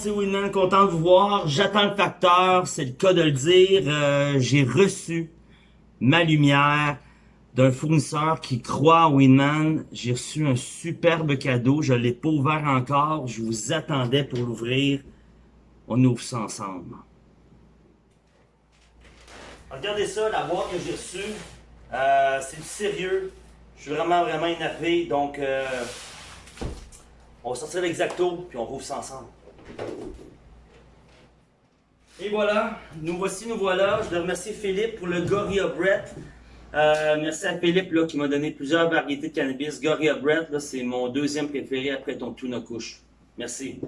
c'est Winman, content de vous voir. J'attends le facteur, c'est le cas de le dire. Euh, J'ai reçu ma lumière d'un fournisseur qui croit en Winman. J'ai reçu un superbe cadeau, je l'ai pas ouvert encore. Je vous attendais pour l'ouvrir. On ouvre ça ensemble. Regardez ça, la boîte que j'ai reçue. Euh, c'est du sérieux. Je suis vraiment, vraiment énervé. Donc, euh, on va sortir l'exacto, puis on rouvre ça ensemble. Et voilà, nous voici, nous voilà. Je dois remercier Philippe pour le Gorilla Brett. Euh, merci à Philippe là, qui m'a donné plusieurs variétés de cannabis. Gorilla Brett, c'est mon deuxième préféré après ton tuna couche. Merci.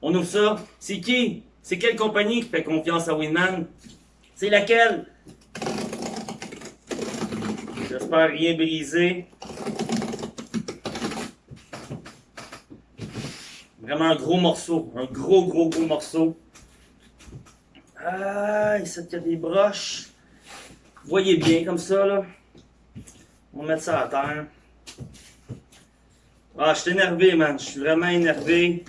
On ouvre ça. C'est qui? C'est quelle compagnie qui fait confiance à Winman? C'est laquelle? J'espère rien briser. Vraiment un gros morceau. Un gros, gros, gros morceau. Ah, ici, il y a des broches. Voyez bien comme ça, là. On va mettre ça à terre. Ah, je suis énervé, man. Je suis vraiment énervé.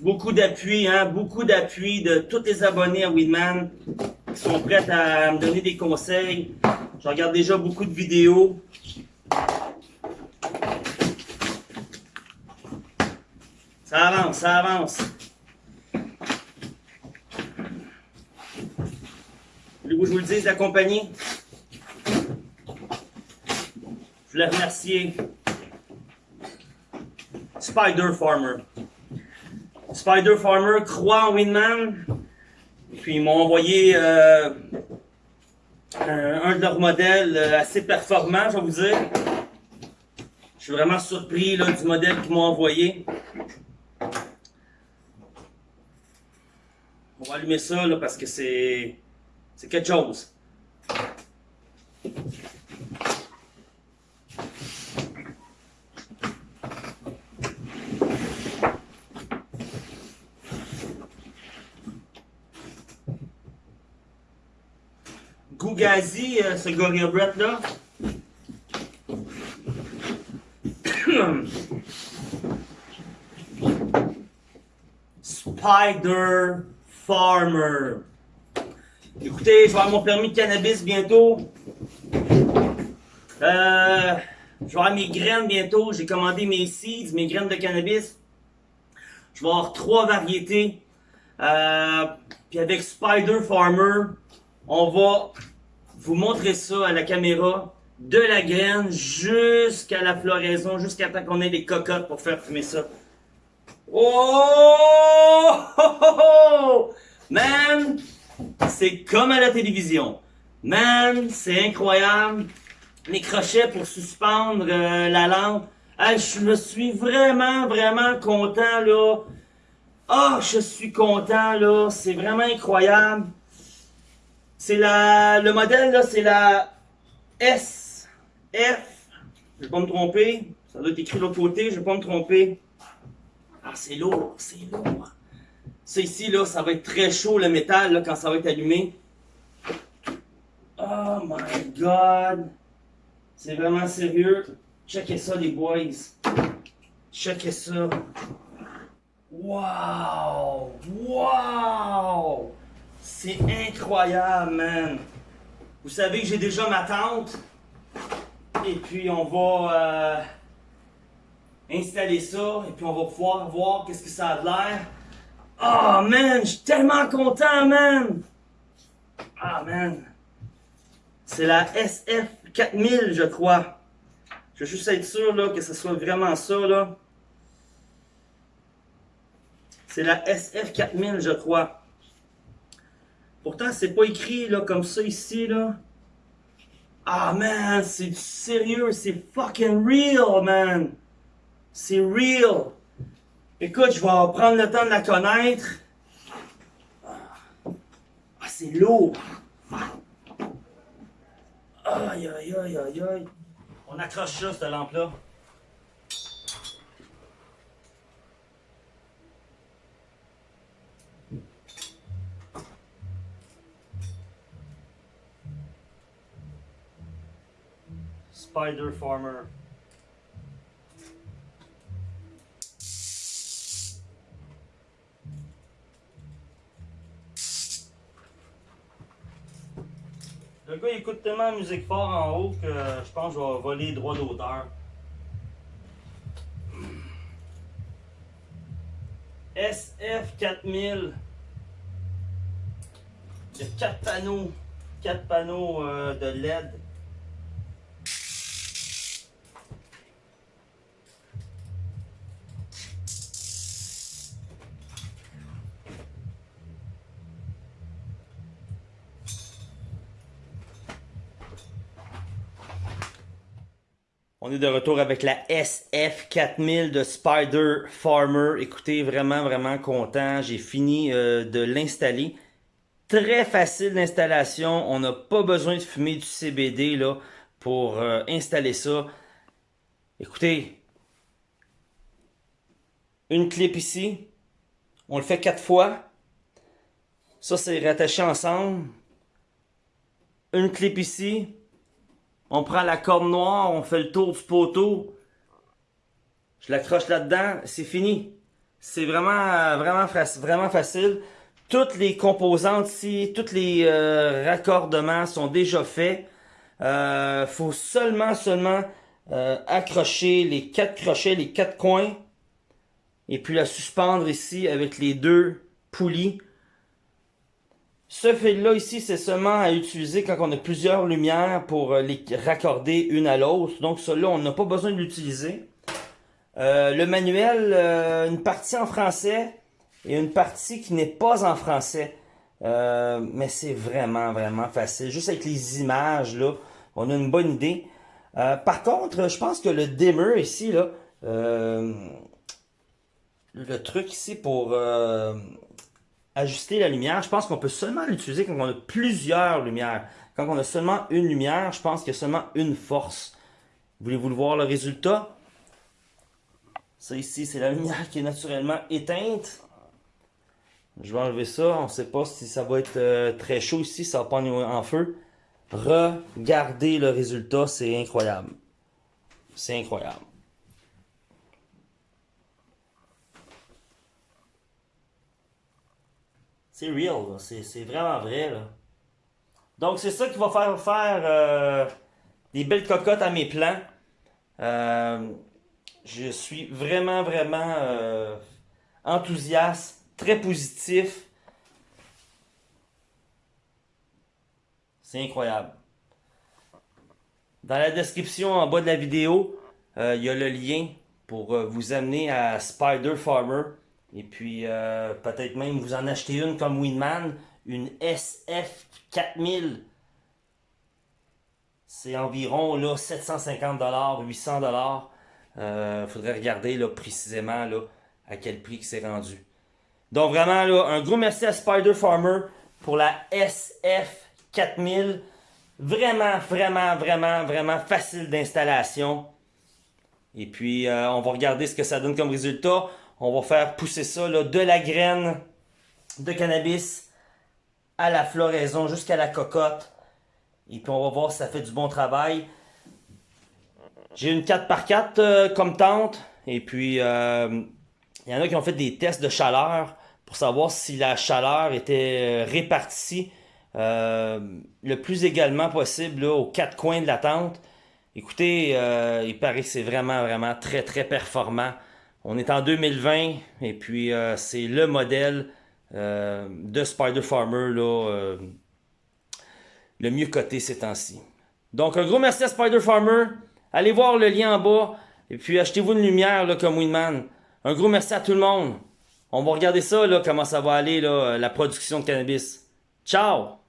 Beaucoup d'appui, hein. Beaucoup d'appui de tous les abonnés à Winman qui sont prêts à me donner des conseils. Je regarde déjà beaucoup de vidéos. Ça avance, ça avance. Voulez-vous que je vous le dise, la compagnie? Je voulais remercier Spider Farmer. Spider Farmer croit en Winman. Puis ils m'ont envoyé euh, un, de leurs modèles euh, assez performant, je vais vous dire. Je suis vraiment surpris là, du modèle qu'ils m'ont envoyé. On va allumer ça là, parce que c'est quelque chose. Gougazi, euh, ce Gorilla là. Spider Farmer. Écoutez, je vais avoir mon permis de cannabis bientôt. Euh, je vais avoir mes graines bientôt. J'ai commandé mes seeds, mes graines de cannabis. Je vais avoir trois variétés. Euh, puis avec Spider Farmer, on va vous montrer ça à la caméra. De la graine jusqu'à la floraison, jusqu'à temps qu'on ait des cocottes pour faire fumer ça. Oh! Man! C'est comme à la télévision. Man, c'est incroyable. Les crochets pour suspendre euh, la lampe. je suis vraiment, vraiment content, là. Ah, oh, je suis content, là. C'est vraiment incroyable. C'est la... Le modèle, là, c'est la S, F. Je vais pas me tromper. Ça doit être écrit de l'autre côté, je vais pas me tromper. Ah, c'est lourd, c'est lourd. Ça ici, là, ça va être très chaud, le métal, là, quand ça va être allumé. Oh my God! C'est vraiment sérieux. Checkez ça, les boys. Checkez ça. Wow! Wow! C'est incroyable, man! Vous savez que j'ai déjà ma tente. Et puis, on va... Euh, installer ça et puis on va pouvoir voir qu'est-ce que ça a de l'air. Oh man, je suis tellement content, man! Ah man! C'est la SF4000, je crois. Je veux juste être sûr que ce soit vraiment ça. là. C'est la SF4000, je crois. Pourtant, c'est pas écrit comme ça ici. là. Ah man, c'est sérieux, c'est fucking real, man! C'est real. Écoute, je vais prendre le temps de la connaître. Ah, c'est lourd. Aïe, aïe, aïe, aïe, aïe. On accroche ça, cette lampe-là. Spider Farmer. Le gars écoute tellement la musique fort en haut que je pense que je vais voler les droits d'auteur. SF 4000. Il y a 4 panneaux. 4 panneaux euh, de LED. On est de retour avec la SF4000 de Spider Farmer. Écoutez, vraiment, vraiment content. J'ai fini euh, de l'installer. Très facile d'installation. On n'a pas besoin de fumer du CBD pour euh, installer ça. Écoutez, une clip ici. On le fait quatre fois. Ça, c'est rattaché ensemble. Une clip ici on prend la corde noire, on fait le tour du poteau. Je l'accroche là-dedans, c'est fini. C'est vraiment, vraiment, vraiment facile. Toutes les composantes ici, tous les euh, raccordements sont déjà faits. Euh, faut seulement, seulement euh, accrocher les quatre crochets, les quatre coins. Et puis la suspendre ici avec les deux poulies. Ce fil-là ici, c'est seulement à utiliser quand on a plusieurs lumières pour euh, les raccorder une à l'autre. Donc celui-là, on n'a pas besoin de l'utiliser. Euh, le manuel, euh, une partie en français et une partie qui n'est pas en français. mais c'est vraiment, vraiment facile. Juste avec les images, là, on a une bonne idée. par contre, je pense que le dimmer ici, là, le truc ici pour ajuster la lumière, je pense qu'on peut seulement l'utiliser quand on a plusieurs lumières. Quand on a seulement une lumière, je pense qu'il y a seulement une force. Voulez-vous le voir le résultat? Ça ici, c'est la lumière qui est naturellement éteinte. Je vais enlever ça. On ne sait pas si ça va être euh, très chaud ici, ça va pas en feu. Regardez le résultat, c'est incroyable. C'est incroyable. C'est real, c'est vraiment vrai. Donc c'est ça qui va faire faire euh, des belles cocottes à mes plans. Euh, je suis vraiment, vraiment euh, enthousiaste, très positif. C'est incroyable. Dans la description en bas de la vidéo, il y a le lien pour vous amener à Spider Farmer. Et puis, euh, peut-être même vous en achetez une comme Winman, une SF4000. C'est environ là, 750 800 dollars. Euh, faudrait regarder là, précisément là, à quel prix c'est rendu. Donc vraiment, là, un gros merci à Spider Farmer pour la SF4000. Vraiment, vraiment, vraiment, vraiment facile d'installation. Et puis, euh, on va regarder ce que ça donne comme résultat. On va faire pousser ça de la graine de cannabis à la floraison jusqu'à la cocotte. Et puis on va voir si ça fait du bon travail. J'ai une 4x4 euh, comme tente. Et puis euh, il y en a qui ont fait des tests de chaleur pour savoir si la chaleur était euh, répartie le plus également possible aux quatre coins de la tente. Écoutez, il paraît que c'est vraiment, vraiment très, très performant. On est en 2020 et puis euh, c'est le modèle euh, de Spider Farmer là, euh, le mieux coté ces temps-ci. Donc un gros merci à Spider Farmer. Allez voir le lien en bas et puis achetez-vous une lumière là, comme Winman. Un gros merci à tout le monde. On va regarder ça, là, comment ça va aller, là, la production de cannabis. Ciao!